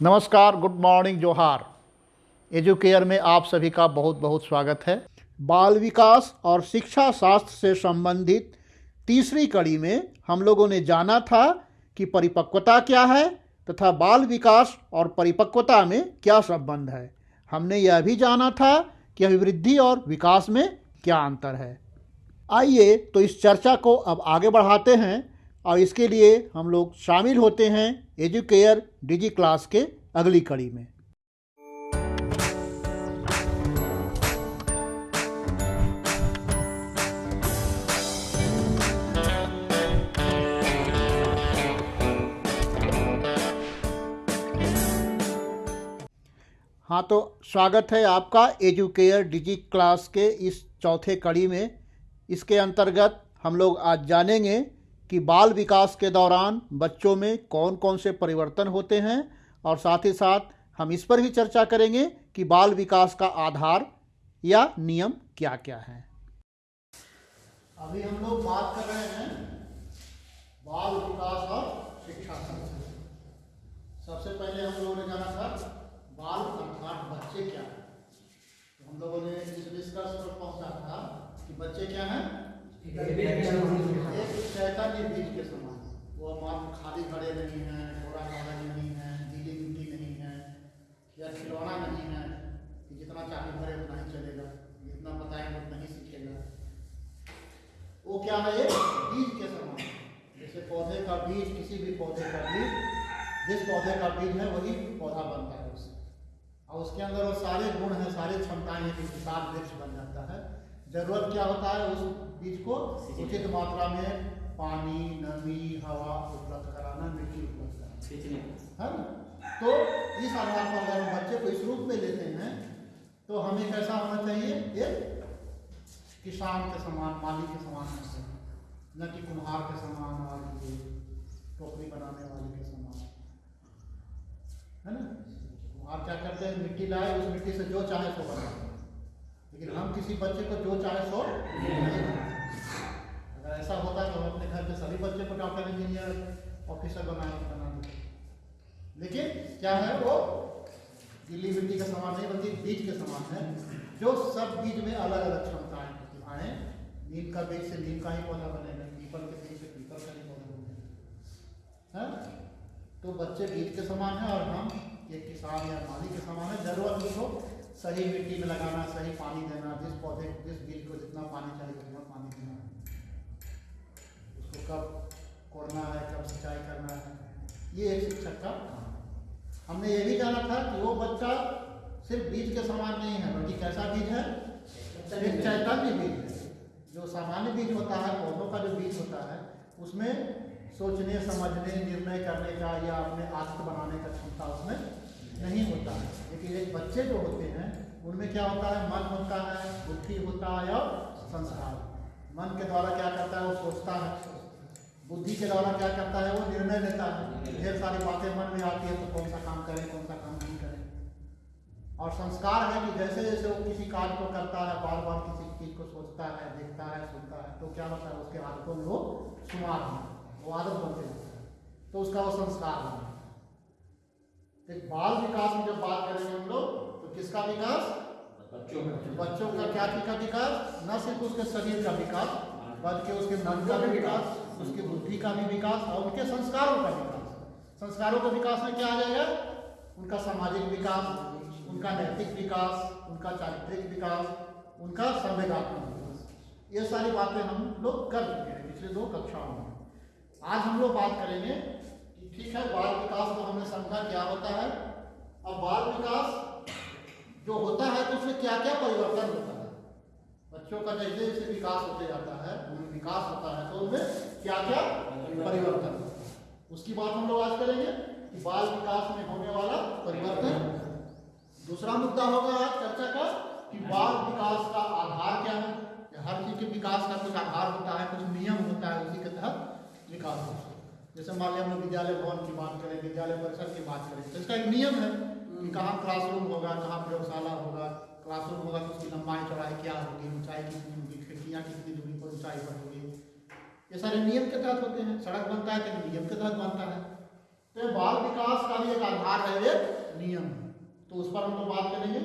नमस्कार, good morning, जोहार। Educare में आप सभी का बहुत बहुत स्वागत है। बाल विकास और शिक्षा शास्त्र से संबंधित तीसरी कड़ी में हम लोगों ने जाना था कि परिपक्वता क्या है तथा बाल विकास और परिपक्वता में क्या संबंध है। हमने यह भी जाना था कि अभिवृद्धि और विकास में क्या अंतर है। आइए तो इस चर्चा को अब आगे बढ़ाते हैं और इसके लिए हम लोग शामिल होते हैं एजुकेयर डिजी क्लास के अगली कड़ी में। हाँ तो स्वागत है आपका एजुकेयर डिजी क्लास के इस चौथे कड़ी में। इसके अंतर्गत हम लोग आज जानेंगे कि बाल विकास के दौरान बच्चों में कौन कौन से परिवर्तन होते हैं और साथ ही साथ हम इस पर भी चर्चा करेंगे कि बाल विकास का आधार या नियम क्या क्या है। अभी हम लोग बात कर रहे हैं बाल विकास और शिक्षा सबसे पहले हम लोगों ने जाना था बाल अर्थात बच्चे क्या हैं। तो हम लोगों ने इस निष्कर्ष पर पहुँचा था कि बच्चे क्या हैं एक चैतन्य बीज के समान वो मात्र खाली खड़े नहीं हैं घोड़ा कागज़ नहीं है गीली मिट्टी नहीं है या खिलौना नहीं है कि जितना चाहे भरे उतना ही चलेगा जितना बताएँगे उतना ही सीखेगा वो क्या है एक बीज के समान जैसे पौधे का बीज किसी भी पौधे का बीज जिस पौधे का बीज है वही पौधा बनता है उससे और उसके अंदर वो सारे गुण हैं, सारी क्षमताएँ हैं कि विशाल वृक्ष बन जाता है। ज़रूरत क्या होता है उस बीज को? उचित मात्रा में पानी नमी हवा उपलब्ध कराना मिट्टी उपलब्ध कराना। है ना? तो इस आधार पर अगर हम बच्चे को इस रूप में लेते हैं तो हमें कैसा होना चाहिए? एक किसान के समान माली के समान होना चाहिए। न कि कुम्हार के समान और ये टोकरी बनाने वाले के समान। है ना? कुम्हार क्या करते हैं? मिट्टी लाए उस मिट्टी से जो चाहे सो बना लेकिन हम किसी बच्चे को जो चाहे सो। अगर ऐसा होता तो हम अपने घर के सभी बच्चे को डॉक्टर, इंजीनियर, ऑफिसर बना बना देते लेकिन क्या है वो? गिल्ली मिट्टी का समान नहीं, बल्कि बीज के समान है, जो सब बीज में अलग अलग क्षमताएँ प्रतिभाएँ नीम का बीज से नीम का ही पौधा बनेगा, पीपल के बीज से पीपल का ही पौधा बनेगा। है? तो बच्चे बीज के समान है और हम एक किसान या माली के समान है, ज़रूरत उसको सही मिट्टी में लगाना सही पानी देना जिस पौधे जिस बीज को जितना पानी चाहिए उतना पानी देना। उसको कब कोड़ना है कब सिंचाई करना है ये एक शिक्षक का काम। है हमने ये भी जाना था कि वो बच्चा सिर्फ़ बीज के समान नहीं है बल्कि कैसा बीज है? एक चैतन्य बीज है। जो सामान्य बीज होता है पौधों का जो बीज होता है उसमें सोचने समझने निर्णय करने का या अपने आदत बनाने का क्षमता उसमें है लेकिन एक बच्चे जो होते हैं, उनमें क्या होता है? मन होता है, बुद्धि होता है और संस्कार। मन के द्वारा क्या करता है? वो सोचता है। बुद्धि के द्वारा क्या करता है? वो निर्णय लेता है। ढेर सारी बातें मन में आती है तो कौन सा काम करें, कौन सा काम नहीं करें। और संस्कार है कि जैसे जैसे वो किसी कार्य को करता है बार बार किसी चीज़ को सोचता है, देखता है, सुनता है तो क्या होता है? उसके आदतों में वो सुमार होता है, वो आदत बनते है। तो उसका वो संस्कार बन एक बाल विकास में जब बात करेंगे हम लोग तो किसका विकास? बच्चों का बच्चों का क्या चीज़ का विकास? न सिर्फ़ उसके शरीर का विकास बल्कि उसके मन का भी विकास उसकी बुद्धि का भी विकास और उनके संस्कारों का विकास। संस्कारों के विकास में क्या आ जाएगा? उनका सामाजिक विकास उनका नैतिक विकास उनका चारित्रिक विकास उनका संवेगात्मक विकास। ये सारी बातें हम लोग कर चुके हैं पिछले दो कक्षाओं में। आज हम लोग बात करेंगे कि ठीक है बाल विकास को हमने समझा क्या होता है? और बाल विकास जो होता है तो उसमें क्या क्या परिवर्तन होता है? बच्चों का जैसे जैसे विकास होते जाता है विकास होता है तो उनमें क्या क्या परिवर्तन उसकी बात हम लोग आज करेंगे कि बाल विकास में होने वाला परिवर्तन। दूसरा मुद्दा होगा आज चर्चा का कि बाल विकास का आधार क्या है? हर चीज़ के विकास का कुछ आधार होता है, कुछ नियम होता है, उसी के तहत विकास होता है। जैसे मान लिया हम लोग विद्यालय भवन की बात करें विद्यालय परिसर की बात करें तो इसका एक नियम है कि कहाँ क्लासरूम होगा कहाँ प्रयोगशाला होगा क्लासरूम होगा तो उसकी लंबाई चौड़ाई क्या होगी ऊंचाई कितनी होगी खिड़कियाँ कितनी दूरी पर ऊंचाई पर होगी। ये सारे नियम के तहत होते हैं सड़क बनता है तो नियम के तहत बनता है। तो बाल विकास का भी एक आधार है एक नियम। तो उस पर हम लोग बात करेंगे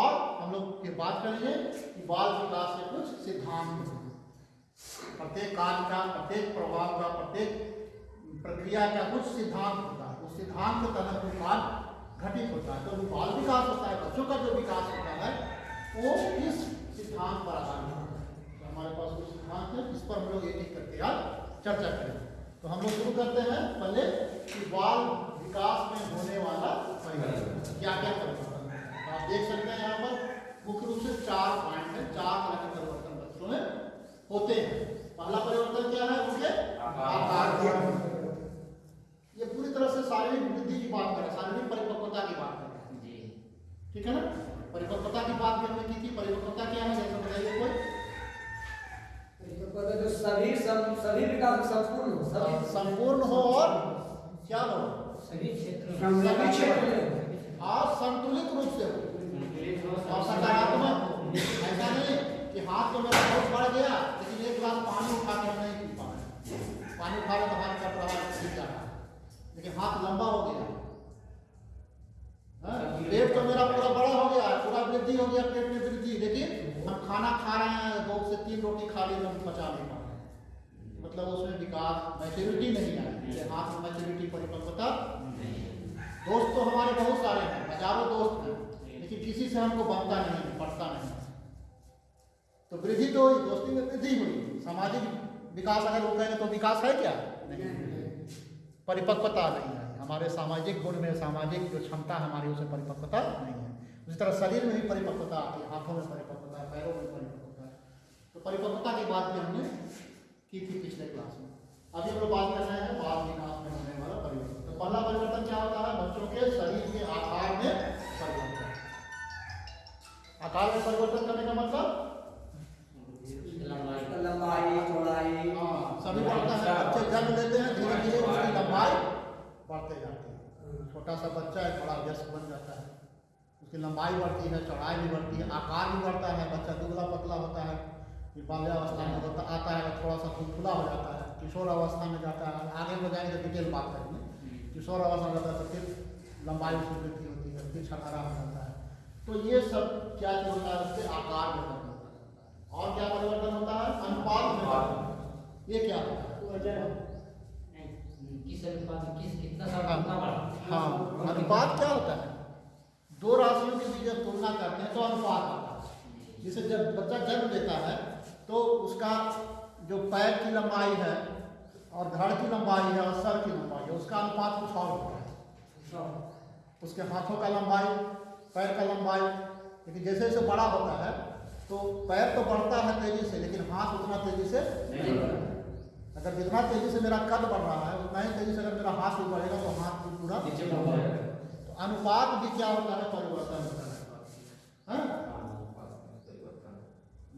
और हम लोग फिर बात करेंगे कि बाल विकास के कुछ सिद्धांत प्रत्येक कार्य का प्रत्येक प्रभाव का प्रत्येक प्रक्रिया का कुछ सिद्धांत होता है। उस सिद्धांत के तहत कार्य घटित होता है। तो बाल विकास होता है बच्चों का जो विकास होता है वो किस सिद्धांत पर आधारित होता है। तो हमारे पास कुछ सिद्धांत है इस पर हम लोग एक एक करके आज चर्चा करेंगे। तो हम लोग शुरू करते हैं पहले कि बाल विकास में होने वाला परिवर्तन। क्या क्या परिवर्तन? है तो आप देख सकते हैं यहाँ पर मुख्य रूप से चार पॉइंट है चार तरह के परिवर्तन बच्चों में होते हैं। पहला परिवर्तन क्या है उनके? आकार में ये पूरी तरह से शारीरिक वृद्धि की बात करें शारीरिक परिपक्वता की बात करें जी ठीक है ना? परिपक्वता की बात भी हमने की थी परिपक्वता क्या है? जैसे बताइए कोई। जो सभी सब सभी विकास संपूर्ण हो सभी संपूर्ण हो और क्या हो? सभी क्षेत्रों सभी क्षेत्र में। और संतुलित रूप से हो। और सकारात्मक। हो ऐसा नहीं कि हाथ तो मेरा बहुत बढ़ गया लेकिन एक गिलास पानी उठा के नहीं पी पा रहे पानी उठा रहे तो हाथ का प्रभाव रहा है लेकिन हाथ लंबा हो गया। हाँ? पेट तो मेरा पूरा बड़ा हो गया, पूरा वृद्धि हो गया पेट में वृद्धि। लेकिन हम खाना खा रहे हैं, दो से तीन रोटी खा ली हम पचा नहीं पा रहे हैं। मतलब उसमें विकास मैच्योरिटी नहीं आई हाथ में मैच्योरिटी परिपक्वता दोस्त तो हमारे बहुत सारे हैं, हज़ारों दोस्त हैं, लेकिन किसी से हमको बनता नहीं है पड़ता नहीं है। तो वृद्धि तो हुई, दोस्ती में वृद्धि हुई। सामाजिक विकास अगर वो कहें तो विकास है क्या? नहीं। परिपक्वता नहीं है। हमारे सामाजिक गुण में सामाजिक जो क्षमता हमारी उसमें परिपक्वता नहीं है। उसी तरह शरीर में भी परिपक्वता आती है हाथों में परिपक्वता है पैरों में परिपक्वता। है तो परिपक्वता की बात भी हमने की थी पिछले क्लास में। अभी हम लोग बात कर रहे हैं बाल विकास में होने वाला परिवर्तन। तो पहला परिवर्तन क्या होता है? बच्चों के शरीर के आकार में परिवर्तन। आकार में परिवर्तन करने का मतलब? लंबाई लंबाई चौड़ाई। हाँ, सभी बढ़ता है बच्चे जन्म लेते हैं धीरे धीरे उसकी लंबाई बढ़ते जाती है छोटा सा बच्चा है बड़ा व्यस्त बन जाता है। उसकी लंबाई बढ़ती है, चौड़ाई भी बढ़ती है, आकार भी बढ़ता है, बच्चा दुबला पतला होता है, फिर बाल्यावस्था में होता आता है, थोड़ा सा खुला हो जाता है, किशोर अवस्था में जाता है, आगे में जाएँगे तो डिटेल बात करेंगे। किशोर अवस्था में जाता है तो फिर लंबाई उसकी वृद्धि होती है, फिर छठारा हो जाता है। तो ये सब क्या होता है? उसके आकार में परिवर्तन होता है। और क्या परिवर्तन होता है? अनुपात में। ये क्या होता है किस अनुपात में किस कितना सा कितना बड़ा हाँ अनुपात क्या होता है? दो राशियों के बीच जब तुलना करते हैं तो अनुपात होता है। जैसे जब बच्चा जन्म लेता है तो उसका जो पैर की लंबाई है और धड़ की लंबाई है और सर की लंबाई है उसका अनुपात कुछ और होता है। उसके हाथों का लंबाई पैर का लंबाई लेकिन जैसे जैसे बड़ा होता है तो पैर तो बढ़ता है तेज़ी से लेकिन हाथ उतना तेज़ी से है। अगर जितना तेज़ी से मेरा कद बढ़ रहा है उतना ही तेज़ी से अगर मेरा हाथ भी बढ़ेगा तो हाथ भी पूरा। तो अनुपात भी क्या होता है? परिवर्तन होता है। हाँ?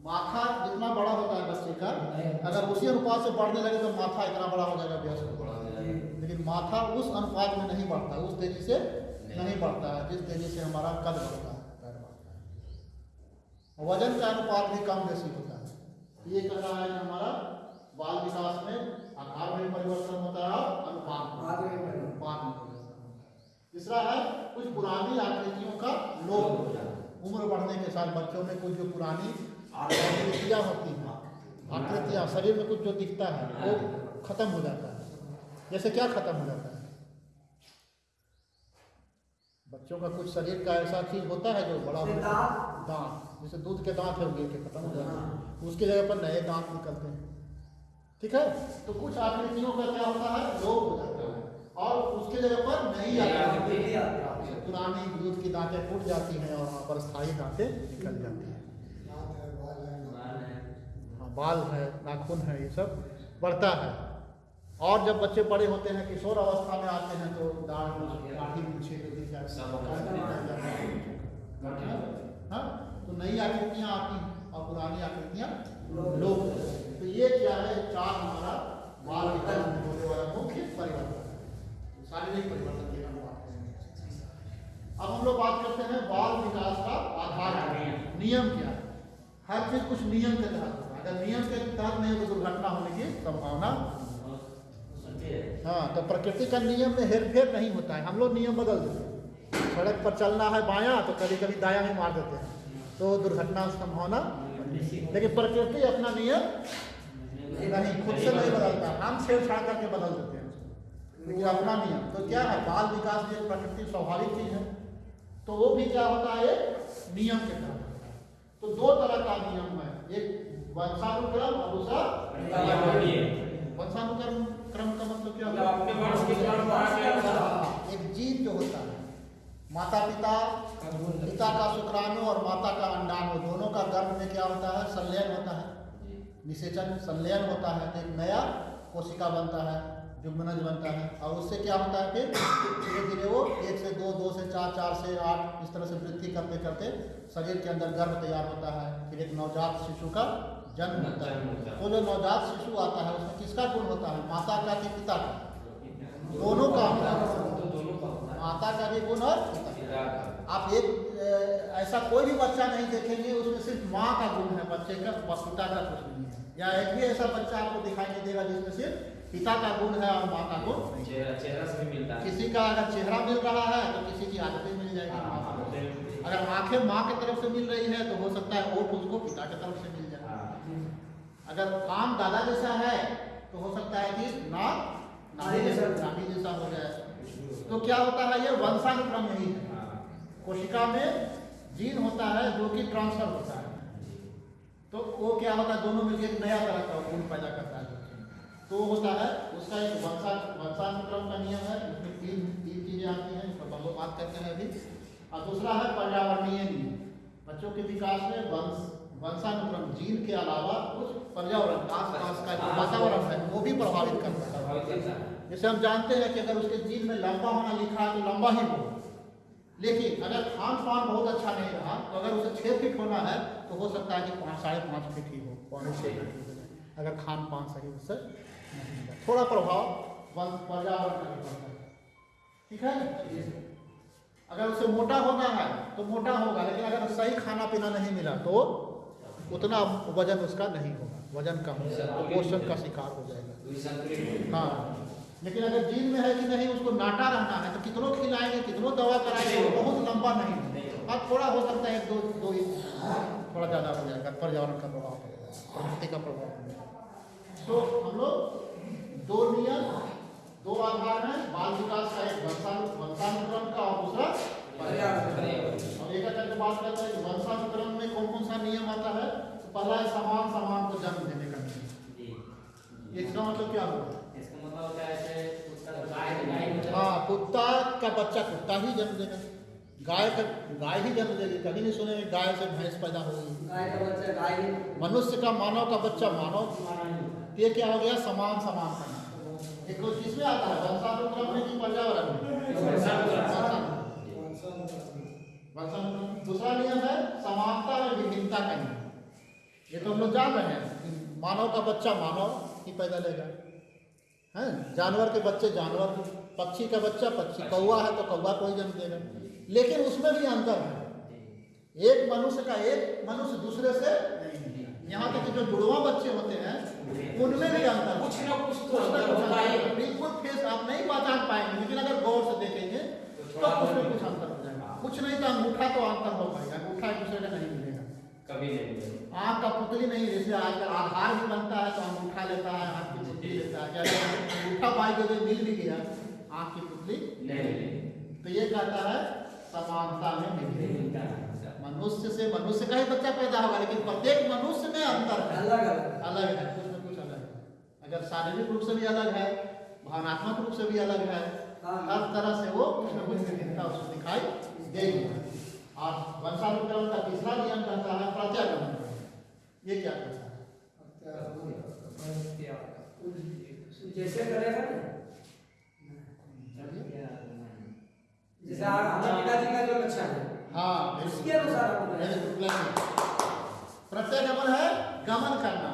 माथा जितना बड़ा होता है बच्चे का अगर उसी अनुपात से बढ़ने लगे तो माथा इतना बड़ा हो जाएगा व्यस्त लेकिन माथा उस अनुपात में नहीं बढ़ता उस तेज़ी से नहीं बढ़ता है जिस तेज़ी से हमारा कद बढ़ता है। वज़न का अनुपात भी कम बेसी होता है। ये कह रहा है कि हमारा बाल विकास में आकार में परिवर्तन होता है और अनुपात में। अनुपात में परिवर्तन होता है। तीसरा है कुछ पुरानी आकृतियों का लोप हो जाना उम्र बढ़ने के साथ बच्चों में कुछ जो पुरानी आकृतियाँ होती हैं आकृतियाँ शरीर में कुछ जो दिखता है वो खत्म हो जाता है। जैसे क्या खत्म हो जाता है? बच्चों का कुछ शरीर का ऐसा चीज़ होता है जो बड़ा हो है दांत। जैसे दूध के दांत है वो खत्म हो जाते हैं। उसकी जगह पर नए दांत निकलते हैं। ठीक है? तो कुछ आकृतियों का क्या होता है? लोप हो जाता है। और उसके जगह पर नई आती। पुरानी दूध की दांतें टूट जाती हैं और वहाँ पर स्थायी दांतें निकल जाती हैं। हाँ बाल है नाखून है ये सब बढ़ता है। और जब बच्चे बड़े होते हैं किशोर अवस्था में आते हैं तो दाढ़ दाढ़ी पीछे। हाँ? तो नई आकृतियाँ आती हैं और पुरानी आकृतियाँ हैं। तो ये क्या है? चार हमारा बाल विकास में होने वाला मुख्य परिवर्तन। शारीरिक परिवर्तन की हम बात अब हम लोग बात करते हैं बाल विकास का आधार नियम क्या है? हर चीज़ कुछ नियम के तहत अगर नियम के तहत नहीं तो दुर्घटना होने की संभावना हाँ। तो प्रकृति का नियम में हेर फेर नहीं होता है। हम लोग नियम बदल देते हैं। सड़क पर चलना है बायां तो कभी कभी दायां भी मार देते हैं। तो दुर्घटना संभावना लेकिन प्रकृति अपना नियम नहीं खुद से नहीं बदलता हम छेड़छाड़ करके बदल देते हैं लेकिन अपना नियम। तो क्या है बाल विकास भी एक प्रकृति स्वाभाविक चीज़ है। तो वो भी क्या होता है नियम के तहत तो दो तरह का नियम है। एक वंशानुक्रम और दूसरा वंशानुक्रम। क्रम का मतलब क्या होता आगे हाँ, एक जीव जो होता है। माता पिता पिता का शुक्राणु और माता का अंडाणु दोनों का गर्भ में क्या होता है? संलयन होता है। निषेचन संलयन होता है तो एक नया कोशिका बनता है जुग्मनज बनता है। और उससे क्या होता है फिर? धीरे धीरे वो एक से दो दो से चार चार से आठ इस तरह से वृद्धि करते करते शरीर के अंदर गर्भ तैयार होता है। फिर एक नवजात शिशु का जन्म होता है। वो जो नवजात शिशु आता है उसमें किसका गुण होता है? माता का कि पिता का? दोनों का होता है। माता का भी गुण और आप एक ऐसा कोई भी बच्चा नहीं देखेंगे उसमें सिर्फ़ माँ का गुण है बच्चे का बस पिता का कुछ नहीं है। या एक भी ऐसा बच्चा आपको दिखाई नहीं देगा जिसमें सिर्फ़ पिता का गुण है और माँ का गुण चेहरा चेहरा से भी मिलता है। किसी का अगर चेहरा मिल रहा है तो किसी की आदतें मिल जाएगी माँ का अगर आँखें माँ की तरफ़ से मिल रही है तो हो सकता है ओठ उसको पिता की तरफ़ से मिल जाए। हाँ। अगर काम दादा जैसा है तो हो सकता है कि नाक नानी जैसा। नानी जैसा हो जाए। तो क्या होता है ये वंशानुक्रम है हाँ। कोशिका में जीन होता है जो कि ट्रांसफ़र होता है। तो वो क्या होता है? दोनों मिलकर एक नया तरह का गुण पैदा करता है। तो वो होता है उसका एक वंशा वंशानुक्रम का नियम है। उसमें तीन तीन चीज़ें आती हैं पर हम लोग बात करते हैं अभी। और दूसरा है पर्यावरणीय नियम। बच्चों के विकास में वंश वंशानुक्रम जीन के अलावा कुछ पर्यावरण का जो वातावरण है वो भी प्रभावित करता है। प्रभावित करता है। जैसे हम जानते हैं कि अगर उसके जीन में लंबा होना लिखा है तो लंबा ही होगा। लेकिन अगर खान पान बहुत अच्छा नहीं रहा तो अगर उसे छः फीट होना है तो हो सकता है कि पाँच साढ़े पाँच फीट ही हो पौने छः फीट हो जाए। अगर खान पान सही उससे नहीं थोड़ा प्रभाव पर्यावरण का भी पड़ता है? ठीक है अगर उसे मोटा होना है तो मोटा होगा लेकिन अगर सही खाना पीना नहीं मिला तो उतना वज़न उसका नहीं होगा। वज़न कम होगा तो पोषण का शिकार हो जाएगा। हाँ। लेकिन अगर जीन में है कि नहीं उसको नाटा रहना है तो कितनों खिलाएँगे कितनों दवा कराएँगे बहुत लंबा नहीं होगा। अब थोड़ा हो सकता है एक दो दो थोड़ा ज़्यादा हो जाएगा पर्यावरण का प्रभाव प्रकृति का प्रभाव तो हम लोग दो नियम दो आधार हैं बाल विकास का एक वंशानुक्रम का और दूसरा और एक बात करते हैं वंशानुक्रम में कौन कौन सा नियम आता है? तो पहला है समान समान को जन्म देने का नियम। इसका मतलब क्या होगा? है कुत्ता हाँ कुत्ता का बच्चा कुत्ता ही जन्म देगा। गाय का गाय ही जन्म देगी। कभी नहीं सुने गाय से भैंस पैदा होगी। गाय का बच्चा गाय मनुष्य का मानव का बच्चा मानव ये क्या हो गया? समान समान एक किसमें आता है? वंशानुक्रम में कि पर्यावरण में? दूसरा नियम है समानता में विभिन्नता का नियम ये तो हम लोग जान रहे हैं मानव का बच्चा मानव ही पैदा लेगा। हैं? जानवर के बच्चे जानवर पक्षी का बच्चा पक्षी कौवा है तो कौवा को ही जन्म देगा। लेकिन उसमें भी अंतर है। एक मनुष्य का एक मनुष्य दूसरे से यहाँ तक जो जुड़वा बच्चे होते हैं उनमें भी अंतर कुछ ना कुछ तो अंतर होता है। बिल्कुल फेस आप नहीं पहचान पाएँगे लेकिन अगर गौर से देखेंगे तो कुछ ना कुछ अंतर हो जाएगा। कुछ नहीं तो अंगूठा तो अंतर हो पाएगा अंगूठा एक दूसरे का नहीं मिलेगा। कभी नहीं। आँख का पुतली नहीं जैसे आजकल आधार भी बनता है तो अंगूठा लेता है हाथ है क्या अंगूठा पाई के भी गया आँख की पुतली? नहीं तो ये कहता है समानता में मनुष्य से मनुष्य का ही बच्चा पैदा होगा लेकिन प्रत्येक मनुष्य में अंतर है। अलग अलग। अलग है कुछ न कुछ अलग है। अगर शारीरिक रूप से भी अलग है भावनात्मक रूप से भी अलग है हाँ। हर तरह से वो कुछ न कुछ विभिन्नता उसको दिखाई देगी और वंशानुक्रम का तीसरा नियम कहता है प्रत्यागमन ये क्या कहता है? जैसे करेगा ना। जैसे हमारे पिताजी का जो लक्षण है हाँ उसके अनुसार। प्रत्यागमन है। गमन करना।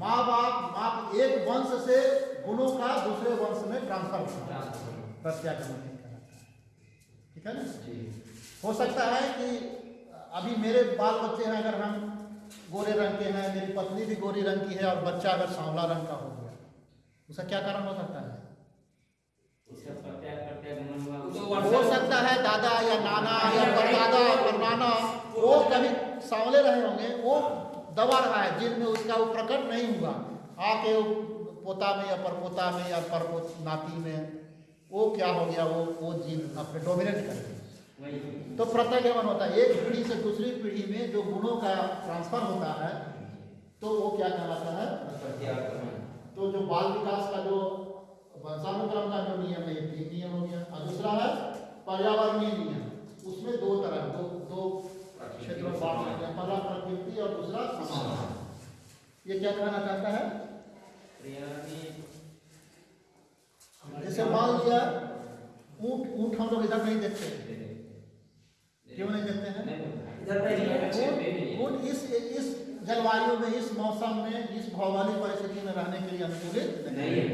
माँ बाप माँ एक वंश से गुणों का दूसरे वंश में ट्रांसफ़र होना प्रत्यागमन है। ठीक है ना? हो सकता है कि अभी मेरे बाल बच्चे हैं अगर हम गोरे रंग के हैं मेरी पत्नी भी गोरी रंग की है और बच्चा अगर सांवला रंग का हो उसका क्या कारण हो सकता है? हो सकता है दादा या नाना या परदादा परनाना वो कभी सांवले रहे होंगे वो दबा रहा है जिन में उसका वो प्रकट नहीं हुआ। आके पोता में या परपोता में या परपोत नाती में वो क्या हो गया वो वो जीन अपने डोमिनेट कर गया। तो प्रत्यागमन होता है एक पीढ़ी से दूसरी पीढ़ी में जो गुणों का ट्रांसफ़र होता है तो वो क्या कहलाता है? प्रत्यागमन। तो जो बाल विकास का जो वंशानुक्रम का जो नियम है तीन नियम हो गया। और दूसरा है पर्यावरणीय नियम। उसमें दो तरह दो दो क्षेत्रों पहला प्रकृति और दूसरा समाज ये क्या कहना चाहता है? जैसे मान लिया ऊँट ऊँट हम लोग इधर नहीं देखते क्यों नहीं देखते हैं इधर नहीं है। ऊँट ऊँट इस इस जलवायु में इस मौसम में इस भौगोलिक परिस्थिति में रहने के लिए अनुकूलित नहीं है।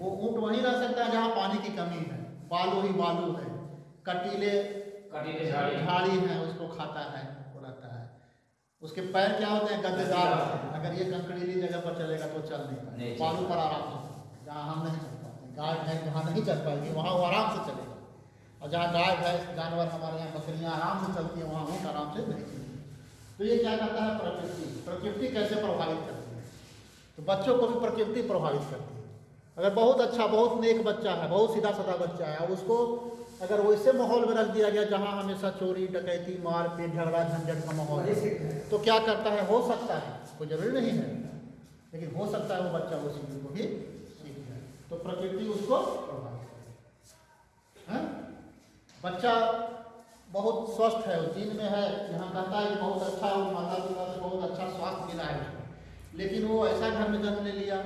वो ऊँट वहीं रह सकता है जहाँ पानी की कमी है। बालू ही बालू है। कटीले कटीले झाड़ी। है उसको खाता है वो रहता है। उसके पैर क्या होते हैं? गद्देदार अगर ये कंकड़ीली जगह पर चलेगा तो चल नहीं पाएगा। बालू पर आराम से जहाँ हम नहीं चल पाते गाय भैंस जहाँ नहीं चल पाएगी वहाँ वो आराम से चलेगा। और जहाँ गाय भैंस जानवर हमारे यहाँ बकरियाँ आराम से चलती हैं वहाँ ऊँट आराम से नहीं तो ये क्या करता है? प्रकृति। प्रकृति कैसे प्रभावित करती है? तो बच्चों को भी प्रकृति प्रभावित करती है। अगर बहुत अच्छा बहुत नेक बच्चा है बहुत सीधा साधा बच्चा है उसको अगर वैसे माहौल में रख दिया गया जहाँ हमेशा चोरी डकैती मार पीट झगड़ा झंझट का माहौल है तो क्या करता है? हो सकता है कोई ज़रूरी नहीं है। लेकिन हो सकता है वो बच्चा उस चीज़ को भी सीख जाए। तो प्रकृति उसको प्रभावित करे। हैं? बच्चा बहुत स्वस्थ है वो जीन में है। यहाँ कहता है कि बहुत अच्छा है माता पिता से बहुत अच्छा स्वास्थ्य मिला है लेकिन वो ऐसा घर में जन्म ले लिया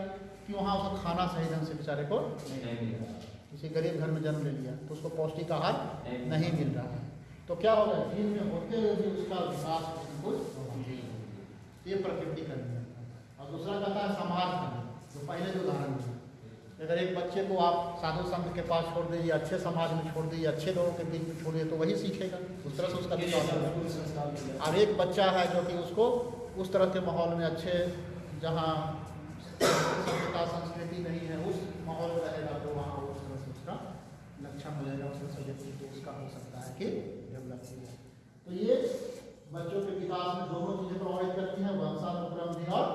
कि वहाँ उसको खाना सही ढंग से बेचारे को नहीं मिला। किसी गरीब घर में जन्म ले लिया तो उसको पौष्टिक आहार नहीं। मिल। रहा है। तो क्या होगा जीन में होते हुए भी उसका विकास कुछ। ये प्रकृति का नियम और दूसरा कहता है समाज का जो पहले जो उदाहरण दिया अगर एक बच्चे को आप साधु संत के पास छोड़ दीजिए अच्छे समाज में छोड़ दीजिए अच्छे लोगों के बीच में छोड़िए तो वही सीखेगा। उस तरह से उसका विकास अब एक बच्चा है जो कि उसको उस तरह के माहौल में अच्छे जहाँ सभ्यता संस्कृति नहीं है उस माहौल में रहेगा तो वहाँ उस तरह से उसका लक्षण हो जाएगा उस तरह से व्यक्ति को उसका हो सकता है कि डेवलप हो तो ये बच्चों के विकास में दोनों चीज़ें प्रभावित करती हैं वंशानुक्रम भी और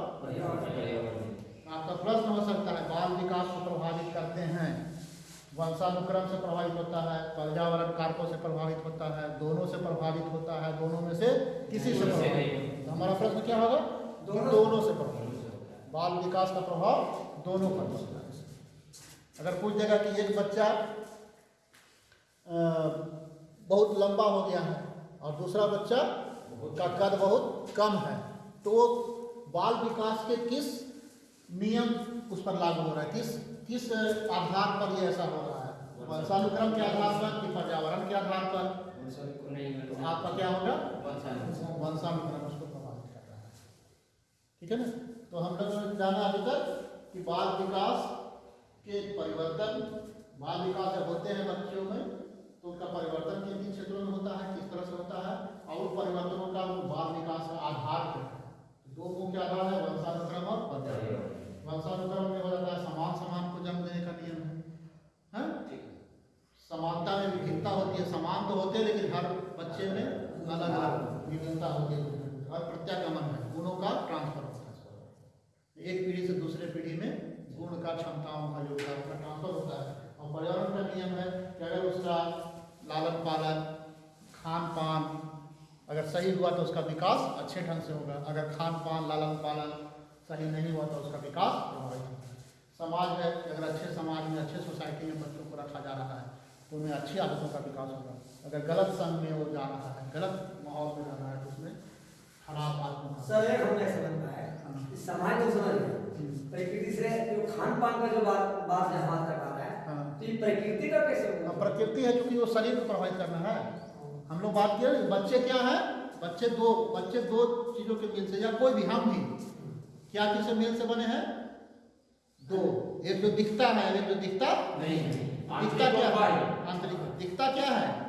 आपका प्रश्न हो सकता है बाल विकास को प्रभावित करते हैं वंशानुक्रम से प्रभावित होता है पर्यावरण कारकों से प्रभावित होता है दोनों से प्रभावित होता है दोनों में से किसी से प्रभावित नहीं। हमारा प्रश्न क्या होगा? दोनों- दोनों से प्रभावित बाल विकास का प्रभाव दोनों पर पड़ता है। अगर पूछ देगा कि एक बच्चा बहुत लंबा हो गया है और दूसरा बच्चा का कद बहुत कम है तो बाल विकास के किस नियम उस पर लागू हो रहा है। किस किस आधार पर ये ऐसा हो रहा है? वंशानुक्रम के आधार पर कि पर्यावरण के आधार पर? तो आपका क्या होगा? वंशानुक्रम। उसको प्रभावित कर रहा है। ठीक है ना? तो हम लोगों ने जाना अभी तक कि बाल विकास के परिवर्तन, बाल विकास जब होते हैं बच्चों में तो उनका परिवर्तन किन किन क्षेत्रों में होता है? किस तरह से होता है? और उन परिवर्तनों का बाल विकास का आधार क्या दो मुख्य आधार है वंशानुक्रम और पर्यावरण वंशानुक्रम में हो जाता है समान समान को जन्म देने का नियम है। हैं? है। समानता में विभिन्नता होती है। समान तो होते हैं लेकिन हर बच्चे में अलग अलग विभिन्नता होती है। और प्रत्यागमन है गुणों का ट्रांसफ़र होता है। एक पीढ़ी से दूसरे पीढ़ी में गुण का क्षमताओं का योगदान का ट्रांसफ़र होता है। और पर्यावरण का नियम है कि अगर उसका लालन पालन खान पान अगर सही हुआ तो उसका विकास अच्छे ढंग से होगा। अगर खान पान लालन पालन सही नहीं हुआ तो उसका विकास प्रभावित होगा। समाज है कि अगर अच्छे समाज में अच्छे सोसाइटी में बच्चों को रखा जा रहा है तो उनमें अच्छी आदतों का विकास होगा। अगर गलत संग में वो जा रहा है गलत माहौल में रह रहा है तो उसमें खराब आदतों का सर एक हमने समझना है समाज तो समझ प्रकृति से जो खान पान का जो बात बात कर रहा है हाँ। तो ये प्रकृति का कैसे प्रकृति है क्योंकि वो शरीर को प्रभावित करना है। हम लोग बात किए बच्चे क्या है? बच्चे दो बच्चे दो चीज़ों के मिल से या कोई भी हम भी। क्या किस मिल से बने हैं? दो। एक जो दिखता है एक जो दिखता नहीं दिखता क्या है? आंतरिक। दिखता क्या है?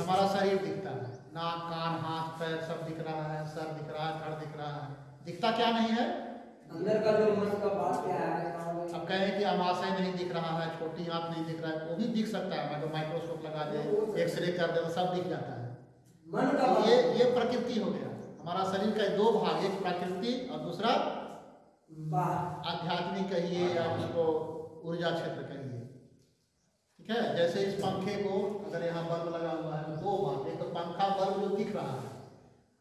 हमारा शरीर दिखता है। नाक कान हाथ पैर सब दिख रहा है सर दिख रहा है धड़ दिख रहा है। दिखता क्या नहीं है? अंदर का जो मन का बात क्या है अब कहें कि आमाशय नहीं दिख रहा है छोटी आँख नहीं दिख रहा है वो भी दिख सकता है मतलब माइक्रोस्कोप लगा दे एक्सरे कर दे तो सब दिख जाता है। मन का तो ये ये प्रकृति हो गया। हमारा शरीर का दो भाग एक प्रकृति और दूसरा आध्यात्मिक कहिए या उसको ऊर्जा क्षेत्र कहिए। ठीक है? जैसे इस पंखे को अगर यहाँ बल्ब लगा हुआ है तो दो भाग एक तो पंखा बल्ब जो दिख रहा है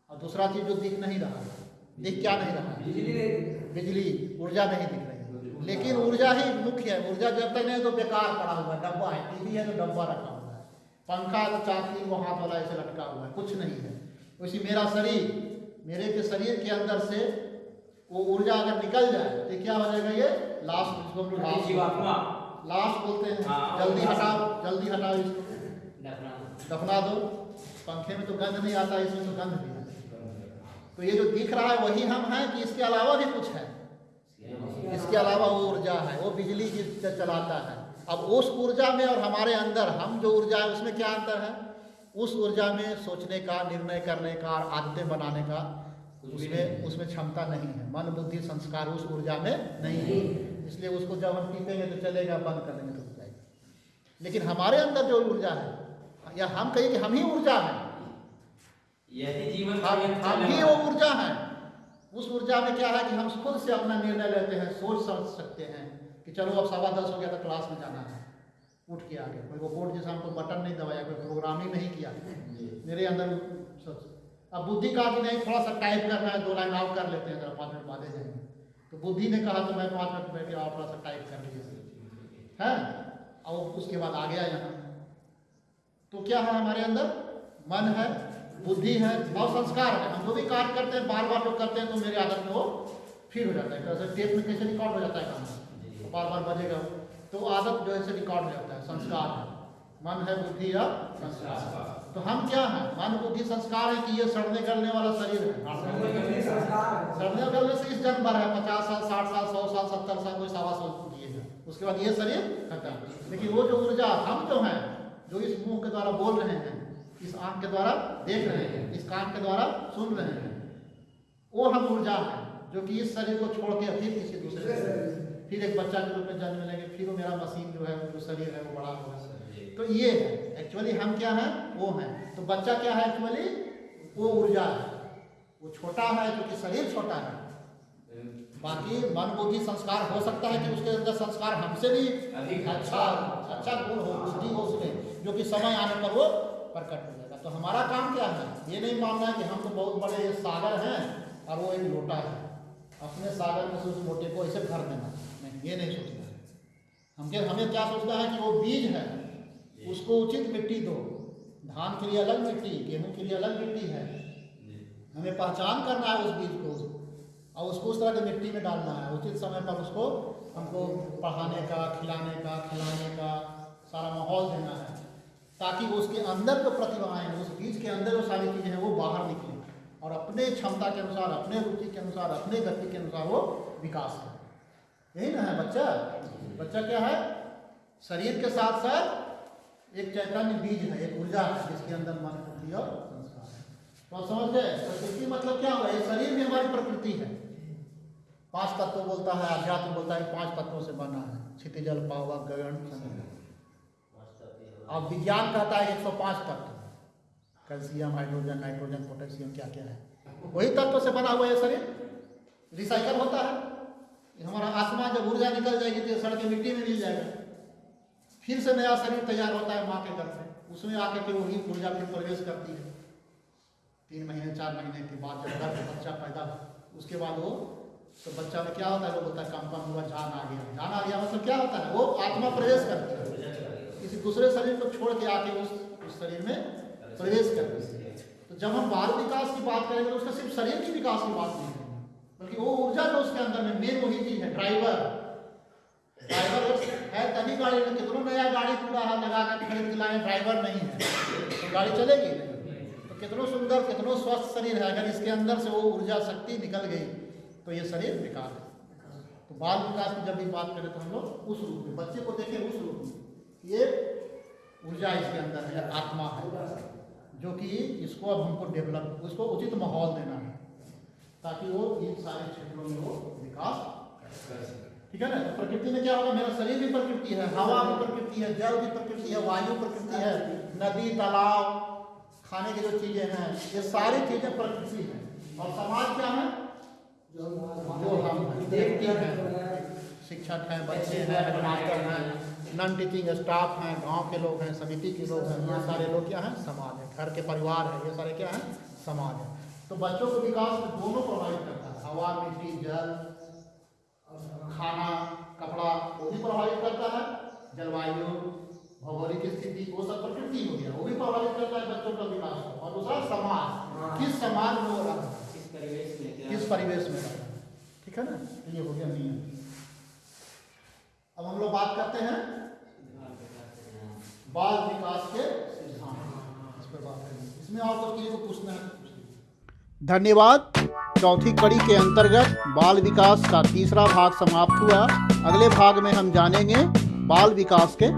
और दूसरा चीज़ जो दिख नहीं रहा है। दिख क्या नहीं रहा है? बिजली ऊर्जा नहीं दिख रही। है लेकिन ऊर्जा ही मुख्य है। ऊर्जा जब तक नहीं तो बेकार पड़ा हुआ है। डब्बा है टीवी है तो डब्बा रखा हुआ है। पंखा तो चाकरी वो हाथ वाला ऐसे लटका हुआ है कुछ नहीं है। वैसे मेरा शरीर मेरे के शरीर के अंदर से वो ऊर्जा अगर निकल जाए तो क्या हो जाएगा ये? लास्ट जिसको हम लोग लास्ट जीवात्मा। लास्ट बोलते हैं। हाँ, जल्दी हटाओ जल्दी हटाओ इसको। दफना दो। पंखे में तो गंध नहीं आता इसमें तो गंध भी तो ये जो दिख रहा है वही हम हैं कि इसके अलावा भी कुछ है? इसके अलावा वो ऊर्जा है वो बिजली जिससे चलाता है। अब उस ऊर्जा में और हमारे अंदर हम जो ऊर्जा है उसमें क्या अंतर है? उस ऊर्जा में सोचने का निर्णय करने का और आदतें बनाने का उसमें उसमें क्षमता नहीं है। मन बुद्धि संस्कार उस ऊर्जा में नहीं है। इसलिए उसको जब हम टीपेंगे तो चलेगा बंद कर देंगे तो जाएगा। लेकिन हमारे अंदर जो ऊर्जा है या हम कहें कि हम ही ऊर्जा हैं यही जीवन हम हम ही वो ऊर्जा है। उस ऊर्जा में क्या है कि हम खुद से अपना निर्णय लेते हैं सोच समझ सकते हैं कि चलो अब सवा दस हो गया तो क्लास में जाना है। उठ के आगे। कोई वो बोर्ड जैसा हमको बटन नहीं दबाया कोई प्रोग्राम ही नहीं किया। मेरे अंदर सोच अब बुद्धि कहा कि नहीं थोड़ा सा टाइप करना है दो लाइन आउट कर लेते हैं जरा पाँच मिनट बाद जाएँगे। तो बुद्धि ने कहा तो मैं पाँच मिनट बैठ और थोड़ा सा टाइप कर लीजिए है? और उसके बाद आ गया यहाँ। तो क्या है हमारे अंदर? मन है बुद्धि है और संस्कार है। हम जो भी कार्य करते हैं बार बार जो करते हैं तो मेरे आदत में वो फिर हो जाता है। जैसे टेप में कैसे रिकॉर्ड हो जाता है काम? तो बार बार बजेगा। तो आदत जो है रिकॉर्ड हो जाता है, संस्कार है। मन है, बुद्धि या संस्कार। तो हम क्या है? मन, बुद्धि, संस्कार है कि ये सड़ने, गलने वाला शरीर है। सड़ने गलने से इस जन्म भर है। पचास साल, साठ साल, सौ साल, सत्तर साल, कोई सवा सौ जिएगा उसके बाद ये शरीर खत्म। लेकिन वो जो ऊर्जा हम जो है, जो इस मुँह के द्वारा बोल रहे हैं इस आँख के द्वारा देख रहे हैं इस कान के द्वारा सुन रहे हैं। वो हम ऊर्जा है जो कि इस शरीर को छोड़ के फिर किसी दूसरे फिर एक बच्चा के रूप में जन्म लेंगे फिर वो मेरा मशीन जो है जो शरीर है वो बड़ा होगा तो ये है। एक्चुअली हम क्या हैं? वो हैं। तो बच्चा क्या है एक्चुअली वो ऊर्जा है। वो छोटा है क्योंकि शरीर छोटा है। बाकी मन बुद्धि संस्कार हो सकता है कि उसके अंदर संस्कार हमसे भी अच्छा अच्छा गुण हो बुद्धि हो उसमें जो कि समय आने पर वो प्रकट हो जाएगा तो हमारा काम क्या है? ये नहीं मानना है कि हम तो बहुत बड़े सागर हैं और वो एक लोटा है। अपने सागर में से उस लोटे को ऐसे भर देना। नहीं, ये नहीं सोचना है। हमके हमें क्या सोचना है कि वो बीज है? उसको उचित मिट्टी दो। धान के लिए अलग मिट्टी, गेहूँ के लिए अलग मिट्टी है। हमें पहचान करना है उस बीज को। और उसको उस तरह की मिट्टी में डालना है। उचित समय पर उसको हमको पढ़ाने का, खिलाने का खिलाने का सारा माहौल देना है। ताकि वो उसके अंदर जो प्रतिभाएँ उस बीज के अंदर जो सारी चीज़ें हैं, वो बाहर निकलें और अपने क्षमता के अनुसार, अपने रुचि के अनुसार, अपने गति के अनुसार वो विकास करें। यही ना है बच्चा? बच्चा क्या है? शरीर के साथ साथ एक चैतन्य बीज है, एक ऊर्जा है, जिसके अंदर मन, बुद्धि और संस्कार है। तो समझ गए? प्रकृति मतलब क्या हुआ? ये शरीर में हमारी प्रकृति है। पाँच तत्व बोलता है अध्यात्म बोलता है, पाँच तत्वों से बना है। क्षितिजल पावक गगन अब विज्ञान कहता है 105 तत्व। कैल्शियम, हाइड्रोजन, नाइट्रोजन, पोटेशियम क्या क्या है? वही तत्व से बना हुआ है शरीर। रिसाइकल होता है। हमारा आत्मा जब ऊर्जा निकल जाएगी तो सड़क सड़ के मिट्टी में मिल जाएगा। फिर से नया शरीर तैयार होता है माँ के गर्भ में उसमें आकर के वही ऊर्जा फिर प्रवेश करती है। तीन महीने, चार महीने के बाद जब गर्भ बच्चा पैदा उसके बाद वो तो बच्चा में क्या होता है? लोग होता है, कंपन हुआ, जान आ गया। जान आ गया मतलब क्या होता है? वो आत्मा प्रवेश करती है। दूसरे शरीर को छोड़ के आके उस उस शरीर में प्रवेश करती है। तो जब हम बाल विकास की बात करेंगे तो उसका सिर्फ़ शरीर की विकास की बात नहीं करेंगे बल्कि वो ऊर्जा जो उसके अंदर में मेन वही चीज़ है ड्राइवर ड्राइवर है तभी गाड़ी में कितनों नया गाड़ी पूरा हाथ लगा कर खरीद के लाए ड्राइवर नहीं है। तो गाड़ी चलेगी। तो कितनों सुंदर, कितनों स्वस्थ शरीर है, अगर इसके अंदर से वो ऊर्जा शक्ति निकल गई तो ये शरीर बेकार है। तो बाल विकास की जब भी बात करें तो हम लोग उस रूप में, बच्चे को देखें उस रूप में। ये ऊर्जा इसके अंदर है, आत्मा है, जो कि इसको अब हमको डेवलप उसको उचित माहौल देना है, ताकि वो इन सारे क्षेत्रों में वो विकास कर सके। ठीक है ना? तो प्रकृति में क्या होगा? मेरा शरीर भी प्रकृति है, हवा भी प्रकृति है, जल भी प्रकृति है, वायु प्रकृति है, नदी, तालाब, खाने की जो चीज़ें हैं, ये सारी चीज़ें प्रकृति है। और समाज क्या है? जो हम देखते हैं, शिक्षक हैं, बच्चे हैं हेडमास्टर हैं नॉन टीचिंग स्टाफ हैं गाँव के लोग हैं समिति के लोग हैं ये सारे लोग क्या हैं समाज है घर के परिवार है ये सारे क्या हैं समाज है। तो बच्चों को विकास में दोनों प्रभावित करता है हवा मिट्टी जल खाना कपड़ा वो भी प्रभावित करता है जलवायु भौगोलिक स्थिति वो सब प्रकृति हो गया वो भी प्रभावित करता है बच्चों का विकास और दूसरा समाज किस समाज में वो रहा है? किस परिवेश में है? ठीक है ना? ये हो गया नियम। अब हम लोग बात करते हैं बाल विकास के सिद्धांत। इसमें को पूछना है। धन्यवाद। चौथी कड़ी के अंतर्गत बाल विकास का तीसरा भाग समाप्त हुआ। अगले भाग में हम जानेंगे बाल विकास के।